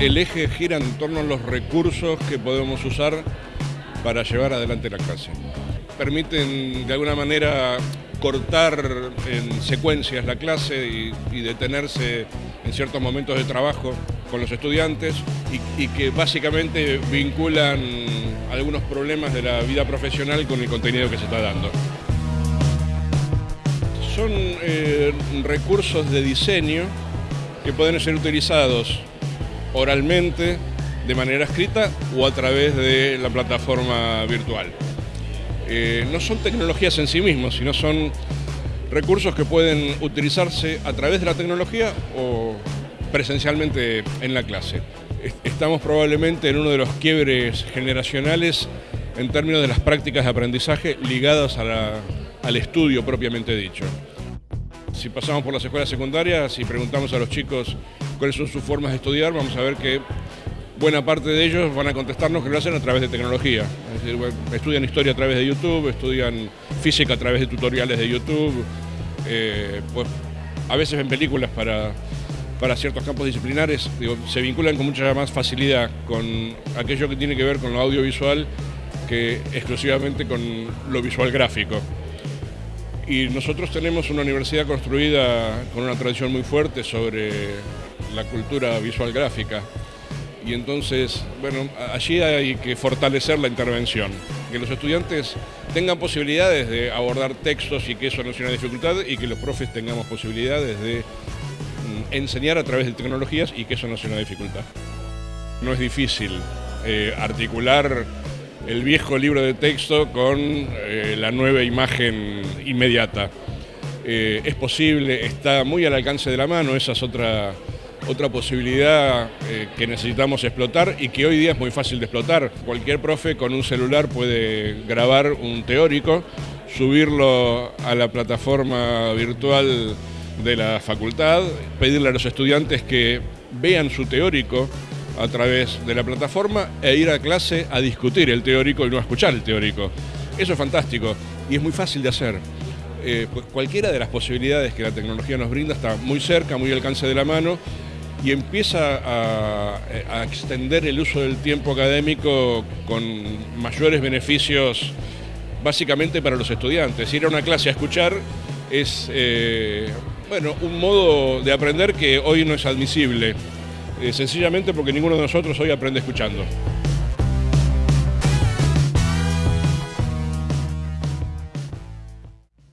el eje gira en torno a los recursos que podemos usar para llevar adelante la clase. Permiten de alguna manera cortar en secuencias la clase y, detenerse en ciertos momentos de trabajo con los estudiantes y, que básicamente vinculan algunos problemas de la vida profesional con el contenido que se está dando. Son eh, recursos de diseño que pueden ser utilizados oralmente, de manera escrita o a través de la plataforma virtual. Eh, no son tecnologías en sí mismos, sino son recursos que pueden utilizarse a través de la tecnología o presencialmente en la clase. Estamos probablemente en uno de los quiebres generacionales en términos de las prácticas de aprendizaje ligadas al estudio propiamente dicho. Si pasamos por las escuelas secundarias y preguntamos a los chicos cuáles son sus formas de estudiar, vamos a ver que buena parte de ellos van a contestarnos que lo hacen a través de tecnología. Es decir, estudian historia a través de YouTube, estudian física a través de tutoriales de YouTube, eh, pues a veces ven películas para, para ciertos campos disciplinares, se vinculan con mucha más facilidad con aquello que tiene que ver con lo audiovisual que exclusivamente con lo visual gráfico. Y nosotros tenemos una universidad construida con una tradición muy fuerte sobre la cultura visual gráfica y entonces, bueno, allí hay que fortalecer la intervención, que los estudiantes tengan posibilidades de abordar textos y que eso no sea una dificultad y que los profes tengamos posibilidades de mm, enseñar a través de tecnologías y que eso no sea una dificultad. No es difícil eh, articular el viejo libro de texto con eh, la nueva imagen inmediata. Eh, es posible, está muy al alcance de la mano, esa es otra otra posibilidad eh, que necesitamos explotar y que hoy día es muy fácil de explotar. Cualquier profe con un celular puede grabar un teórico, subirlo a la plataforma virtual de la facultad, pedirle a los estudiantes que vean su teórico a través de la plataforma e ir a clase a discutir el teórico y no a escuchar el teórico. Eso es fantástico y es muy fácil de hacer. Eh, cualquiera de las posibilidades que la tecnología nos brinda está muy cerca, muy al alcance de la mano y empieza a, extender el uso del tiempo académico con mayores beneficios básicamente para los estudiantes. Ir a una clase a escuchar es eh, bueno, un modo de aprender que hoy no es admisible, sencillamente porque ninguno de nosotros hoy aprende escuchando.